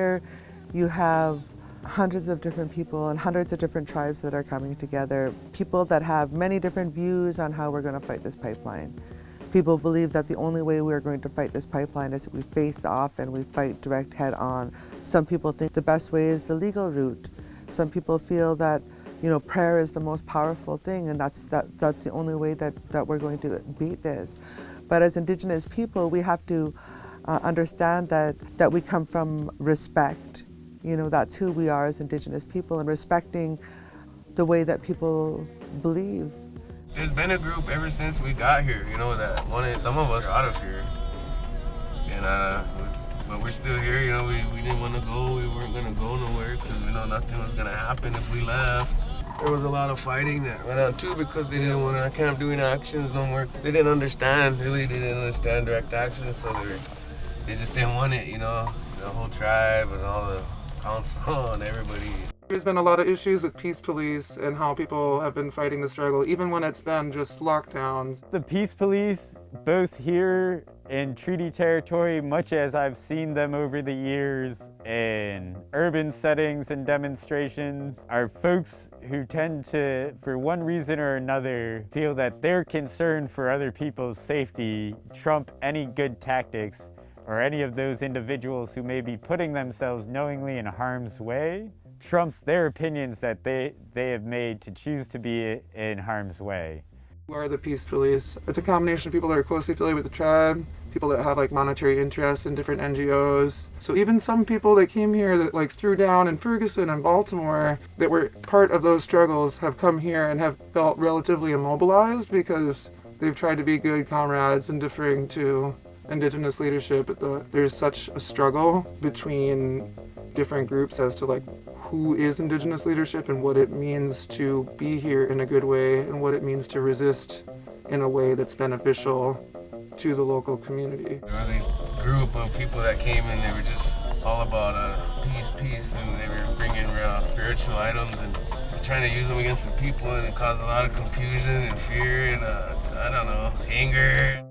here you have hundreds of different people and hundreds of different tribes that are coming together, people that have many different views on how we're going to fight this pipeline. People believe that the only way we're going to fight this pipeline is if we face off and we fight direct head on. Some people think the best way is the legal route. Some people feel that you know, prayer is the most powerful thing and that's, that, that's the only way that, that we're going to beat this. But as Indigenous people, we have to uh, understand that, that we come from respect. You know, that's who we are as Indigenous people and respecting the way that people believe. There's been a group ever since we got here, you know, that wanted some of us out of here. And, uh, but we're still here, you know, we, we didn't want to go, we weren't going to go nowhere because we know nothing was going to happen if we left. There was a lot of fighting that went on too because they didn't want to camp doing actions no more. They didn't understand, really, they didn't understand direct action, so they, were, they just didn't want it, you know, the whole tribe and all the council and everybody. There's been a lot of issues with peace police and how people have been fighting the struggle, even when it's been just lockdowns. The peace police, both here in treaty territory, much as I've seen them over the years in urban settings and demonstrations, are folks who tend to, for one reason or another, feel that their concern for other people's safety trump any good tactics or any of those individuals who may be putting themselves knowingly in harm's way trumps their opinions that they, they have made to choose to be in harm's way. Who are the peace police? It's a combination of people that are closely affiliated with the tribe, people that have like monetary interests in different NGOs. So even some people that came here that like threw down in Ferguson and Baltimore that were part of those struggles have come here and have felt relatively immobilized because they've tried to be good comrades and differing to indigenous leadership. The, there's such a struggle between different groups as to like who is Indigenous leadership and what it means to be here in a good way and what it means to resist in a way that's beneficial to the local community. There was this group of people that came in, they were just all about uh, peace, peace, and they were bringing around spiritual items and trying to use them against the people and it caused a lot of confusion and fear and uh, I don't know, anger.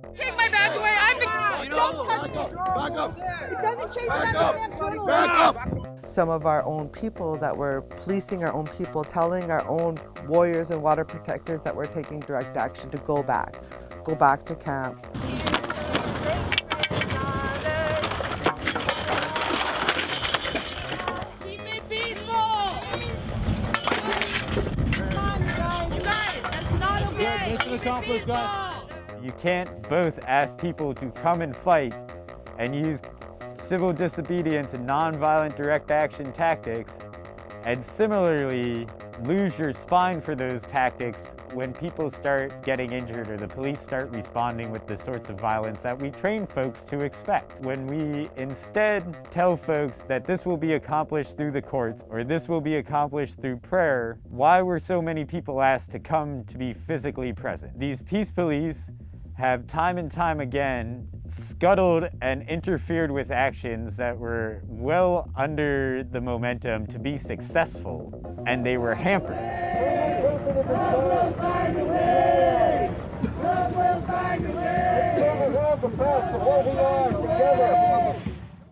Back up! Back up! some of our own people that were policing our own people, telling our own warriors and water protectors that we're taking direct action to go back, go back to camp. You can't both ask people to come and fight and use civil disobedience and nonviolent direct action tactics, and similarly lose your spine for those tactics when people start getting injured or the police start responding with the sorts of violence that we train folks to expect. When we instead tell folks that this will be accomplished through the courts or this will be accomplished through prayer, why were so many people asked to come to be physically present? These peace police have time and time again scuttled and interfered with actions that were well under the momentum to be successful, and they were hampered. Love